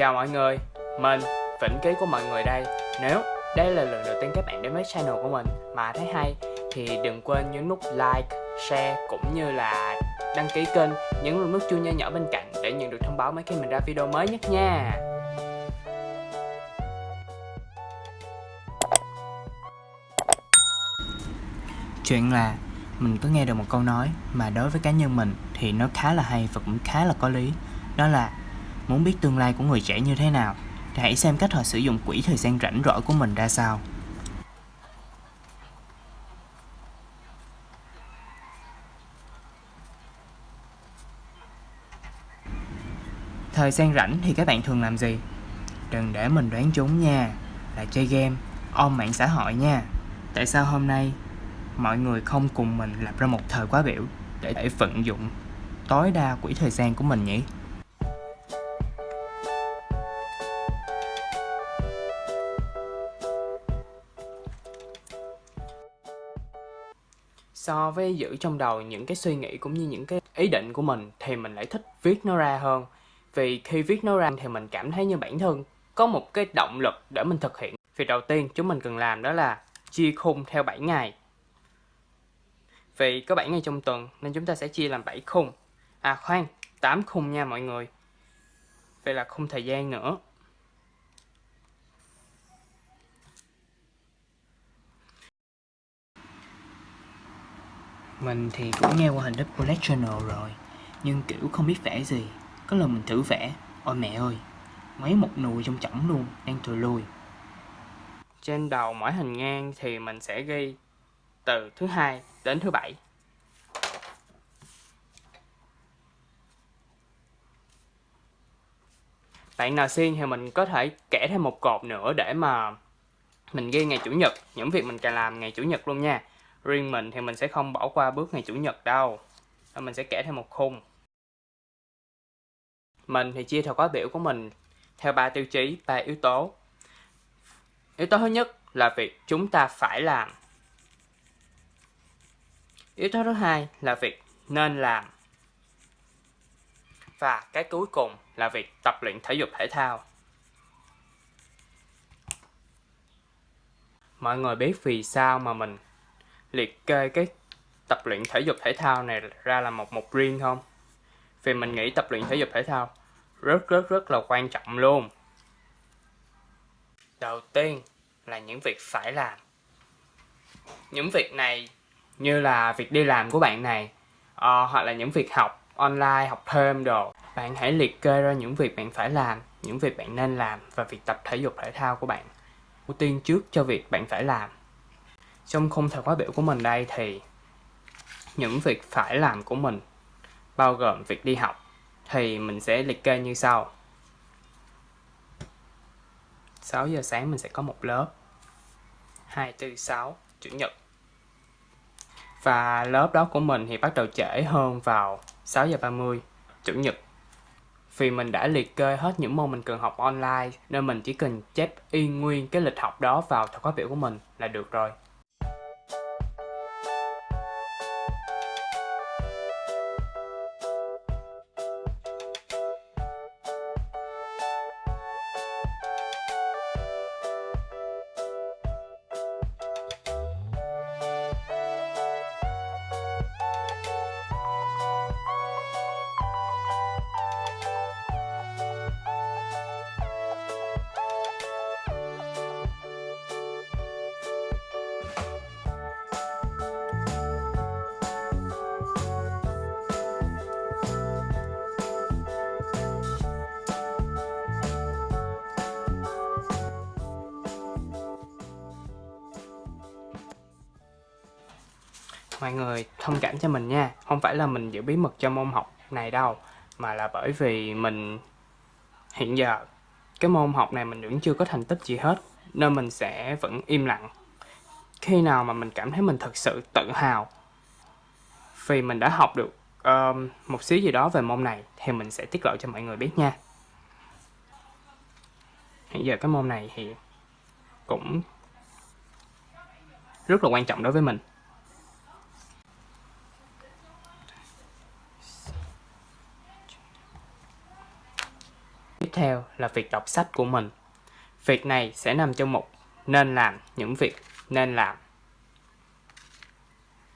Chào mọi người, mình Vĩnh Ký của mọi người đây Nếu đây là lần đầu tiên các bạn đến với channel của mình mà thấy hay thì đừng quên nhấn nút like, share cũng như là đăng ký kênh, nhấn vào nút chuông nhỏ nhỏ bên cạnh để nhận được thông báo mấy khi mình ra video mới nhất nha. Chuyện là mình có nghe được một câu nói mà đối với cá nhân mình thì nó khá là hay và cũng khá là có lý. Đó là muốn biết tương lai của người trẻ như thế nào thì hãy xem cách họ sử dụng quỹ thời gian rảnh rỗi của mình ra sao. Thời gian rảnh thì các bạn thường làm gì? Đừng để mình đoán trúng nha, là chơi game, ôm mạng xã hội nha. Tại sao hôm nay mọi người không cùng mình lập ra một thời khóa biểu để vận dụng tối đa quỹ thời gian của mình nhỉ? So với giữ trong đầu những cái suy nghĩ cũng như những cái ý định của mình thì mình lại thích viết nó ra hơn. Vì khi viết nó ra thì mình cảm thấy như bản thân. Có một cái động lực để mình thực hiện. Việc đầu tiên chúng mình cần làm đó là chia khung theo 7 ngày. Vì có 7 ngày trong tuần nên chúng ta sẽ chia làm 7 khung. À khoan 8 khung nha mọi người. Vậy là khung thời gian nữa. Mình thì cũng nghe qua hình đất collectional rồi, Nhưng, kiểu, không biết vẽ gì. Có lần mình thử vẽ. Ôi mẹ ơi, Mấy một nùi trong chỏng luôn, Đang thùi lùi. Trên đầu mỗi hình ngang thì mình sẽ ghi Từ thứ hai đến thứ bảy. Bạn nào xin thì mình có thể kẻ thêm một cột nữa để mà mình ghi ngày chủ nhật, những việc mình cần làm ngày chủ nhật luôn nha riêng mình thì mình sẽ không bỏ qua bước ngày chủ nhật đâu. Mình sẽ kể thêm một khung. Mình thì chia theo khóa biểu của mình, theo ba tiêu chí, ba yếu tố. Yếu tố thứ nhất là việc chúng ta phải làm. Yếu tố thứ hai là việc nên làm. Và cái cuối cùng là việc tập luyện thể dục thể thao. Mọi người biết vì sao mà mình liệt kê cái tập luyện thể dục thể thao này ra là một mục riêng không? Vì mình nghĩ tập luyện thể dục thể thao rất rất rất là quan trọng luôn. Đầu tiên là những việc phải làm. Những việc này như là việc đi làm của bạn này uh, hoặc là những việc học online, học thêm đồ. Bạn hãy liệt kê ra những việc bạn phải làm, những việc bạn nên làm và việc tập thể dục thể thao của bạn. Ưu tiên trước cho việc bạn phải làm trong khung thời khóa biểu của mình đây thì những việc phải làm của mình bao gồm việc đi học thì mình sẽ liệt kê như sau. 6 giờ sáng mình sẽ có một lớp. 2, 4, 6 Chủ nhật. Và lớp đó của mình thì bắt đầu trễ hơn vào 6 giờ 30 Chủ nhật. Vì mình đã liệt kê hết những môn mình cần học online Nên mình chỉ cần chép y nguyên cái lịch học đó vào thời khóa biểu của mình là được rồi. Mọi người thông cảm cho mình nha. Không phải là mình giữ bí mật cho môn học này đâu mà là bởi vì mình hiện giờ cái môn học này mình vẫn chưa có thành tích gì hết nên mình sẽ vẫn im lặng. Khi nào mà mình cảm thấy mình thật sự tự hào vì mình đã học được um, một xíu gì đó về môn này thì mình sẽ tiết lộ cho mọi người biết nha. Hiện giờ cái môn này thì cũng rất là quan trọng đối với mình. Theo là việc đọc sách của mình. Việc này sẽ nằm trong mục nên làm những việc nên làm.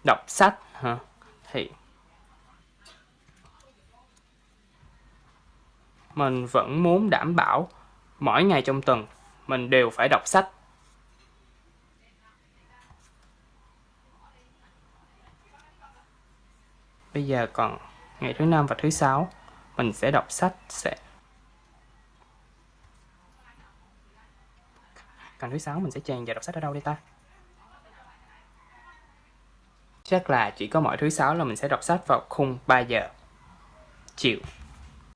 Đọc sách hả? Thì mình vẫn muốn đảm bảo mỗi ngày trong tuần mình đều phải đọc sách. Bây giờ còn ngày thứ năm và thứ sáu, mình sẽ đọc sách, sẽ còn thứ sáu mình sẽ chèn vào đọc sách ở đâu đây ta? Chắc là chỉ có mỗi thứ sáu là mình sẽ đọc sách vào khung 3 giờ. Chiều.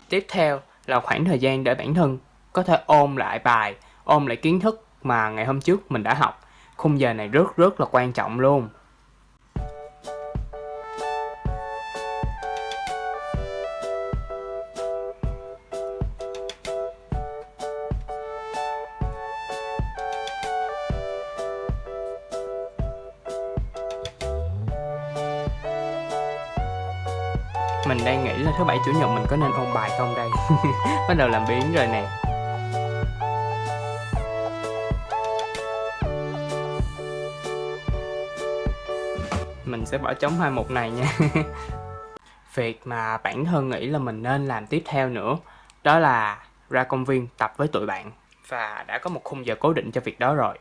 Tiếp theo là khoảng thời gian để bản thân có thể ôm lại bài ôm lại kiến thức mà ngày hôm trước mình đã học. Khung giờ này rất rất là quan trọng luôn. Mình đang nghĩ là thứ bảy chủ nhật mình có nên ôn bài không đây? Bắt đầu làm biến rồi nè. Mình sẽ bỏ trống hai mục này nha. Việc mà bản thân nghĩ là mình nên làm tiếp theo nữa, đó là ra công viên tập với tụi bạn. Và đã có một khung giờ cố định cho việc đó rồi.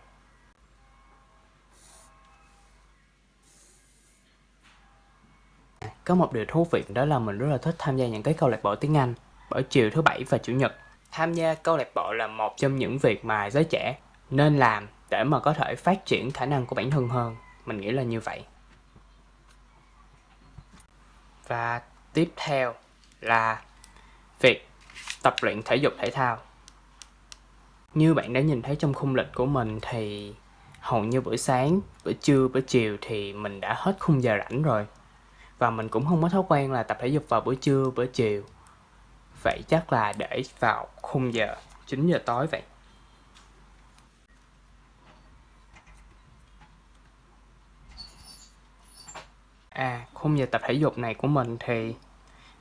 Có một điều thú vị đó là mình rất là thích tham gia những cái câu lạc bộ tiếng Anh bởi chiều thứ bảy và chủ nhật. Tham gia câu lạc bộ là một trong những việc mà giới trẻ nên làm để mà có thể phát triển khả năng của bản thân hơn. Mình nghĩ là như vậy. Và tiếp theo là việc tập luyện thể dục thể thao. Như bạn đã nhìn thấy trong khung lịch của mình thì hầu như buổi sáng, buổi trưa, buổi chiều thì mình đã hết khung giờ rảnh rồi và mình cũng không có thói quen là tập thể dục vào buổi trưa, buổi chiều. Vậy chắc là để vào khung giờ 9 giờ tối vậy. À khung giờ tập thể dục này của mình thì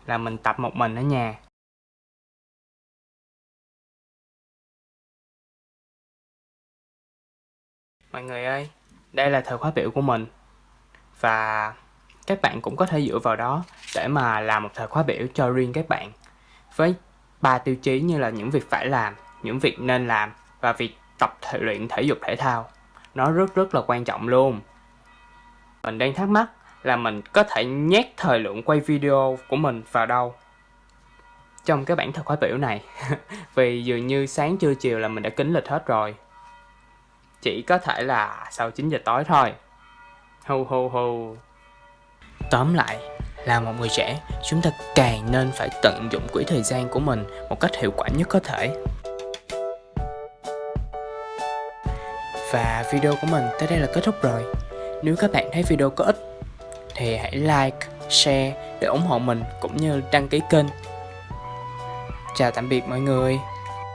là mình tập một mình ở nhà. Mọi người ơi, đây là thời khóa biểu của mình. Và các bạn cũng có thể dựa vào đó để mà làm một thời khóa biểu cho riêng các bạn. Với ba tiêu chí như là những việc phải làm, những việc nên làm và việc tập thể, luyện thể dục thể thao, nó rất rất là quan trọng luôn. Mình đang thắc mắc là mình có thể nhét thời lượng quay video của mình vào đâu trong cái bản thời khóa biểu này? Vì dường như sáng trưa chiều là mình đã kính lịch hết rồi. Chỉ có thể là sau 9 giờ tối thôi. Hu hu hu Tóm lại, là một người trẻ, chúng ta càng nên phải tận dụng quỹ thời gian của mình một cách hiệu quả nhất có thể. Và video của mình tới đây là kết thúc rồi. Nếu các bạn thấy video có ích thì hãy like, share để ủng hộ mình cũng như đăng ký kênh. Chào tạm biệt mọi người.